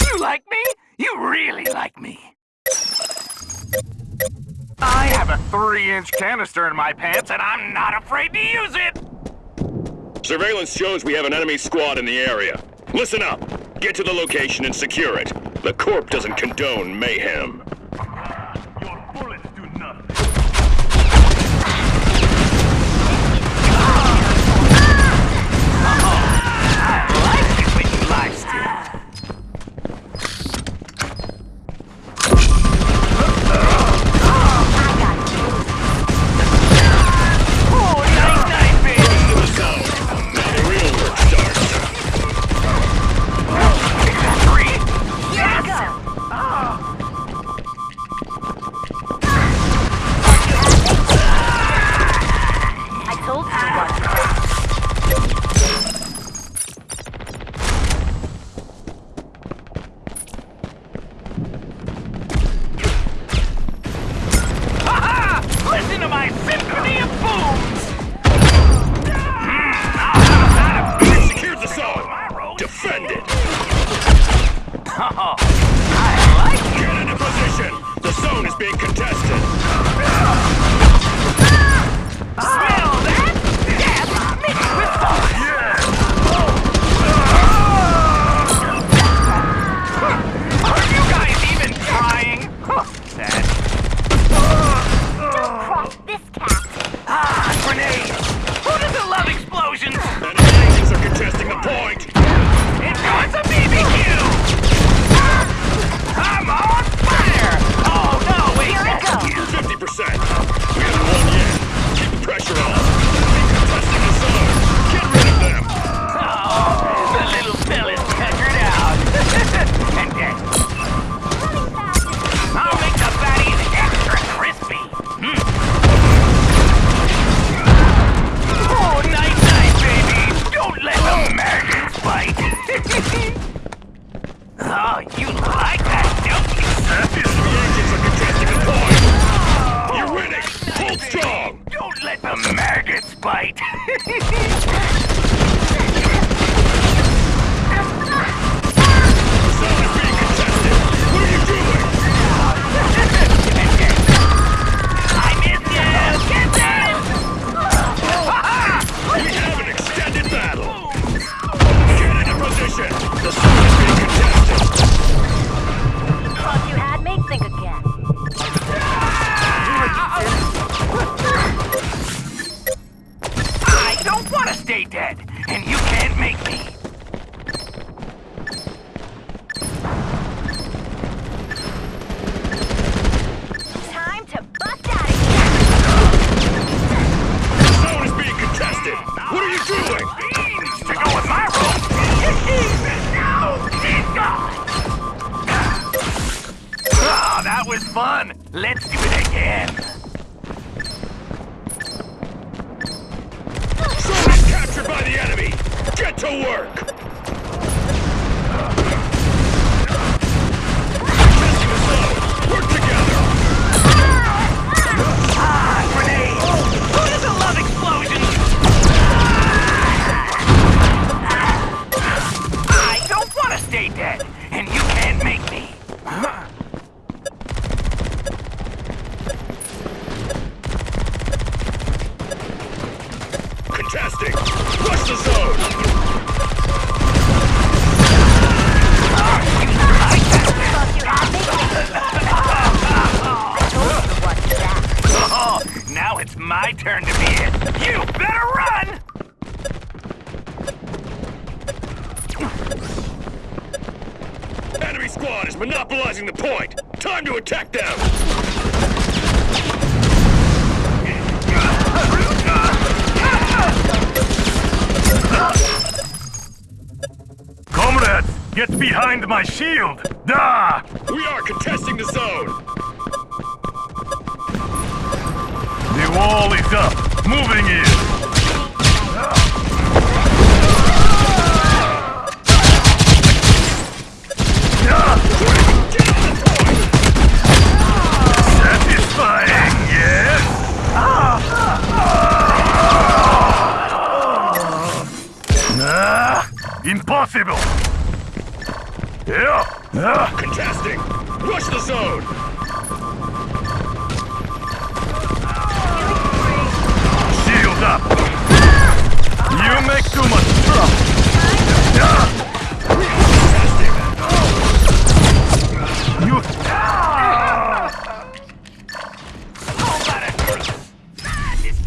You like me? You really like me. I have a three-inch canister in my pants, and I'm not afraid to use it! Surveillance shows we have an enemy squad in the area. Listen up. Get to the location and secure it. The Corp doesn't condone mayhem. Zone oh, you like that, don't you? Enemy agents are contesting the point. You're winning. Hold strong. Don't let the maggots bite. Let's do it again. Is captured by the enemy. Get to work. You what to that. Oh, now it's my turn to be it. You better run! Enemy squad is monopolizing the point. Time to attack them. Comrades, get behind my shield! Da! We are contesting the zone. The wall is up. Moving in. Impossible! Yeah! Ah. Contesting! Rush the zone! Shield up! You make too much trouble! Yeah! You... This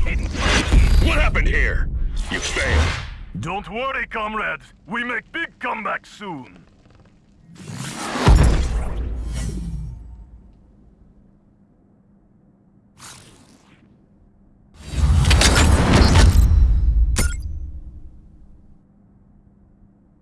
What happened here? You failed. Don't worry, comrades. We make big comeback soon.